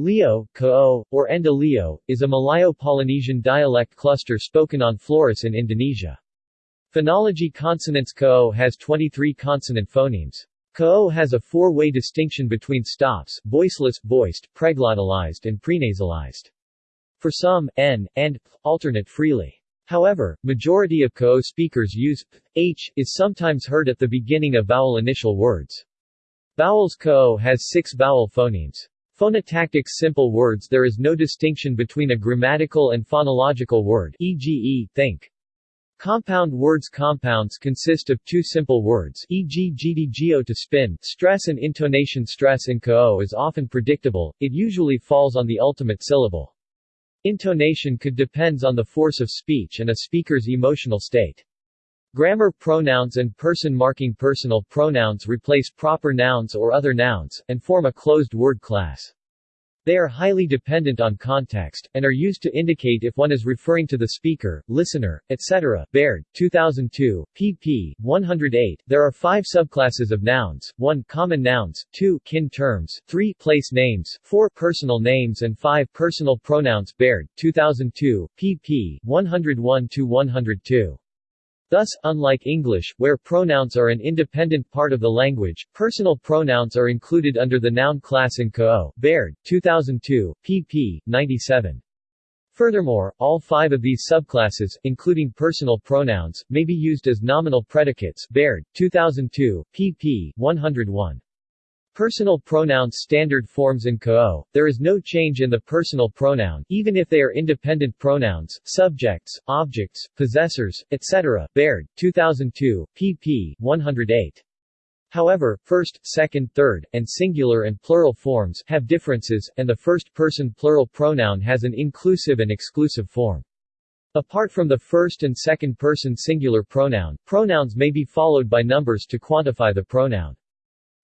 Leo, Ka'o, or Enda Leo, is a Malayo-Polynesian dialect cluster spoken on Flores in Indonesia. Phonology consonants Ko has 23 consonant phonemes. Ko has a four-way distinction between stops, voiceless, voiced, preglottalized and prenasalized. For some, n, and p alternate freely. However, majority of Ko speakers use p, h, is sometimes heard at the beginning of vowel initial words. Vowels Ko has six vowel phonemes. Phonotactics simple words There is no distinction between a grammatical and phonological word e.g. think. Compound words Compounds consist of two simple words e.g. gdgo to spin, stress and intonation Stress in ko is often predictable, it usually falls on the ultimate syllable. Intonation could depends on the force of speech and a speaker's emotional state. Grammar pronouns and person marking personal pronouns replace proper nouns or other nouns, and form a closed word class. They are highly dependent on context, and are used to indicate if one is referring to the speaker, listener, etc. Baird, 2002, pp. 108. There are five subclasses of nouns, 1. Common nouns, 2. Kin terms, 3. Place names, 4. Personal names and 5. Personal pronouns Baird, 2002, pp. 101-102. Thus, unlike English, where pronouns are an independent part of the language, personal pronouns are included under the noun class in Ko Baird, 2002, pp. 97. Furthermore, all five of these subclasses, including personal pronouns, may be used as nominal predicates Baird, 2002, pp. 101. Personal pronouns standard forms in Ka'o, there is no change in the personal pronoun, even if they are independent pronouns, subjects, objects, possessors, etc. Baird, 2002, pp. 108. However, first, second, third, and singular and plural forms have differences, and the first-person plural pronoun has an inclusive and exclusive form. Apart from the first and second-person singular pronoun, pronouns may be followed by numbers to quantify the pronoun.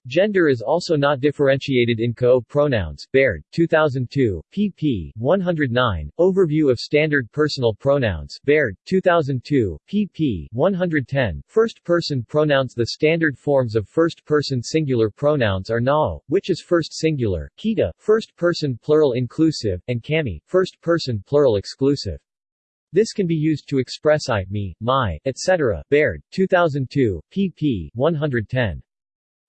Gender is also not differentiated in co pronouns. Baird, 2002, pp. 109. Overview of standard personal pronouns. Baird, 2002, pp. 110. First-person pronouns The standard forms of first-person singular pronouns are nao, which is first singular, kita, first-person plural inclusive, and kami, first-person plural exclusive. This can be used to express I, me, my, etc. Baird, 2002, pp. 110.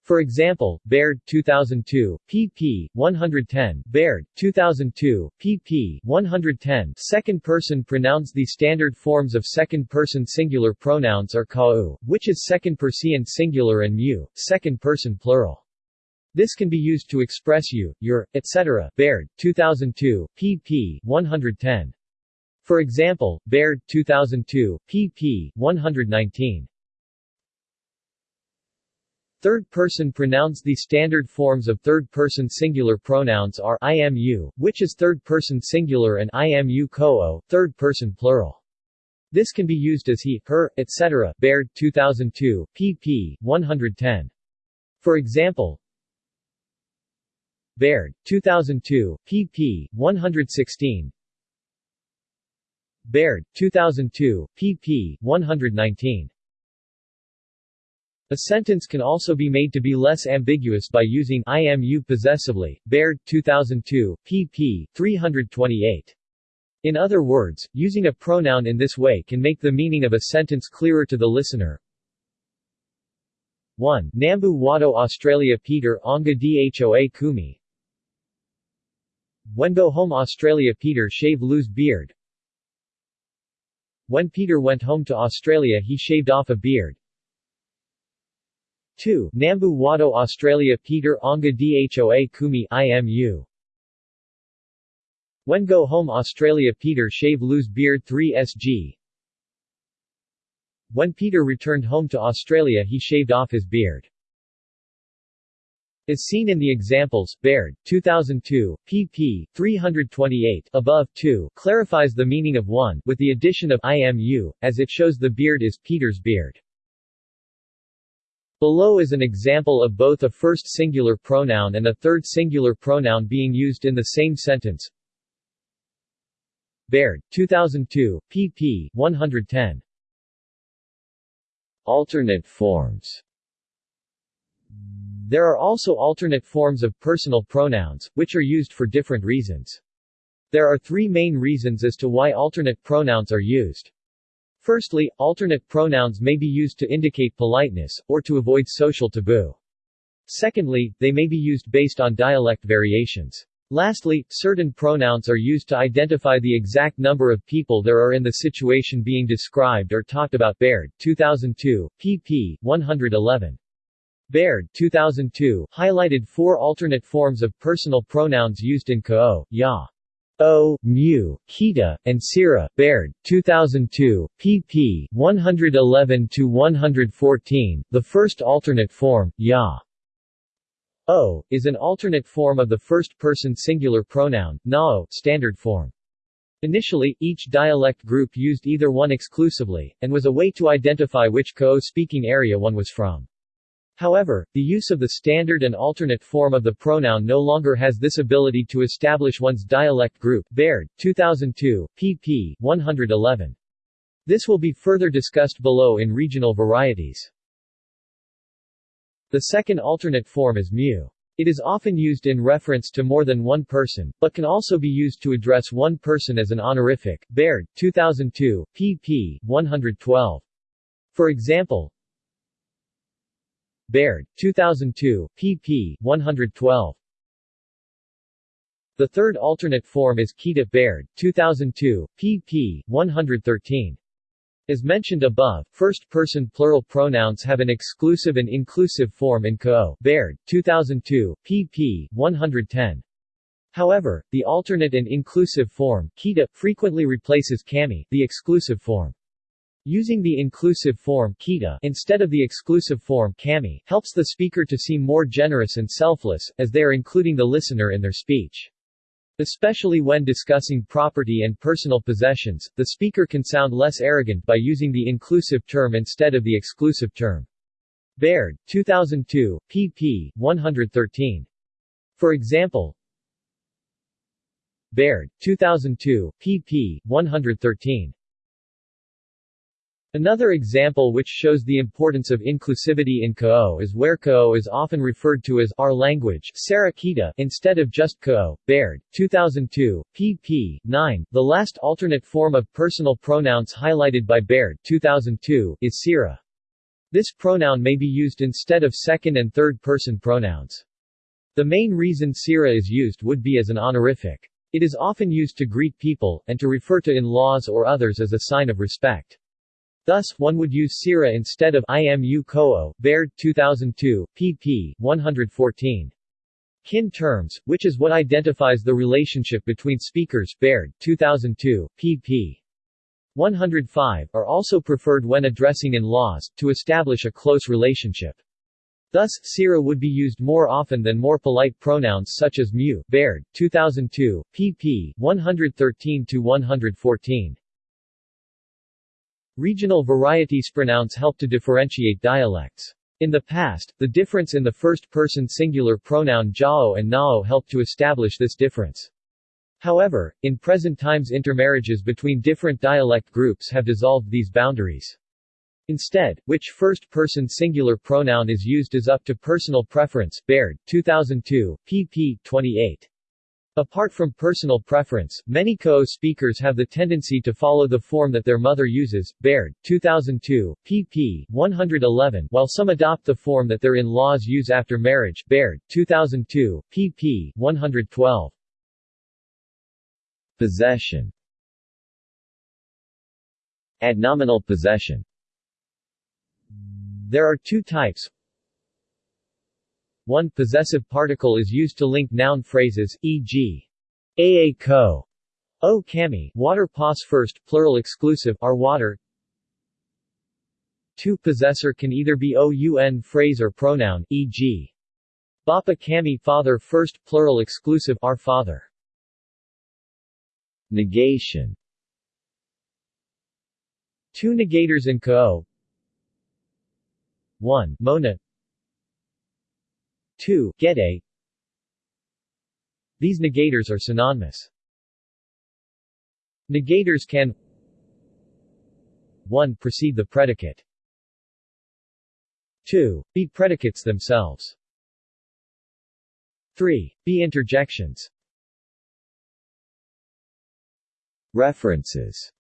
For example, Baird, 2002, pp. 110, Baird, 2002, pp. 110 Second-person pronouns The standard forms of second-person singular pronouns are ka'u, which is second-person singular and mu, second-person plural. This can be used to express you, your, etc. Baird, 2002, pp. 110. For example, Baird, 2002, pp. 119. Third-person pronouns The standard forms of third-person singular pronouns are IMU, which is third-person singular and IMU ko third-person plural. This can be used as he, her, etc. Baird, 2002, pp. 110. For example, Baird, 2002, pp. 116 Baird, 2002, pp. 119 a sentence can also be made to be less ambiguous by using IMU possessively. Baird, 2002, pp. 328. In other words, using a pronoun in this way can make the meaning of a sentence clearer to the listener. 1. Nambu Wado Australia Peter Onga Dhoa Kumi When go home Australia Peter shave lose beard When Peter went home to Australia he shaved off a beard 2. Nambu Wado Australia Peter Onga Dhoa Kumi IMU When go home Australia Peter shave lose beard 3 SG When Peter returned home to Australia he shaved off his beard. As seen in the examples, Baird, 2002, pp. 328 above 2 clarifies the meaning of one, with the addition of IMU, as it shows the beard is Peter's beard. Below is an example of both a first singular pronoun and a third singular pronoun being used in the same sentence. Baird, 2002, pp. 110. Alternate forms There are also alternate forms of personal pronouns, which are used for different reasons. There are three main reasons as to why alternate pronouns are used. Firstly, alternate pronouns may be used to indicate politeness, or to avoid social taboo. Secondly, they may be used based on dialect variations. Lastly, certain pronouns are used to identify the exact number of people there are in the situation being described or talked about Baird, 2002, pp. 111. Baird, 2002, highlighted four alternate forms of personal pronouns used in Ka'o, Ya. O, Mu, Kita, and Sira, Baird, 2002, pp. 111-114. The first alternate form, Ya. O, is an alternate form of the first-person singular pronoun, Nao, standard form. Initially, each dialect group used either one exclusively, and was a way to identify which Ka'o-speaking area one was from. However, the use of the standard and alternate form of the pronoun no longer has this ability to establish one's dialect group. Baird, 2002, pp. 111. This will be further discussed below in regional varieties. The second alternate form is mu. It is often used in reference to more than one person, but can also be used to address one person as an honorific. Baird, 2002, pp. 112. For example, Baird, 2002, pp. 112. The third alternate form is Kita Baird, 2002, pp. 113. As mentioned above, first-person plural pronouns have an exclusive and inclusive form in Ko Baird, 2002, pp. 110. However, the alternate and inclusive form, Kita, frequently replaces Kami, the exclusive form. Using the inclusive form kita instead of the exclusive form kami helps the speaker to seem more generous and selfless, as they are including the listener in their speech. Especially when discussing property and personal possessions, the speaker can sound less arrogant by using the inclusive term instead of the exclusive term. Baird, 2002, pp. 113. For example, Baird, 2002, pp. 113. Another example which shows the importance of inclusivity in Ka'o is where Ka'o is often referred to as our language Sarakita instead of just Ka'o. Baird, 2002, pp. 9. The last alternate form of personal pronouns highlighted by Baird 2002 is Sira. This pronoun may be used instead of second and third person pronouns. The main reason Sira is used would be as an honorific. It is often used to greet people, and to refer to in-laws or others as a sign of respect. Thus, one would use Sira instead of IMU Koo, Baird, 2002, pp. 114. Kin terms, which is what identifies the relationship between speakers, Baird, 2002, pp. 105, are also preferred when addressing in-laws, to establish a close relationship. Thus, Sira would be used more often than more polite pronouns such as mu, Baird, 2002, pp. 113-114. Regional varieties pronouns help to differentiate dialects. In the past, the difference in the first-person singular pronoun jao and nao helped to establish this difference. However, in present times intermarriages between different dialect groups have dissolved these boundaries. Instead, which first-person singular pronoun is used is up to personal preference. Baird, 2002, pp. 28. Apart from personal preference, many Ka'o speakers have the tendency to follow the form that their mother uses, Baird, 2002, pp. 111, while some adopt the form that their in-laws use after marriage, Baird, 2002, pp. 112. Possession Adnominal possession There are two types, one possessive particle is used to link noun phrases, e.g. aa ko, o kami, water pos first, plural exclusive, our water. 2 Possessor can either be oun phrase or pronoun, e.g. Bapa kami father first, plural exclusive, our father. Negation Two negators in ko 1. Mona 2. Gede These negators are synonymous. Negators can 1. Precede the predicate 2. Be predicates themselves 3. Be interjections References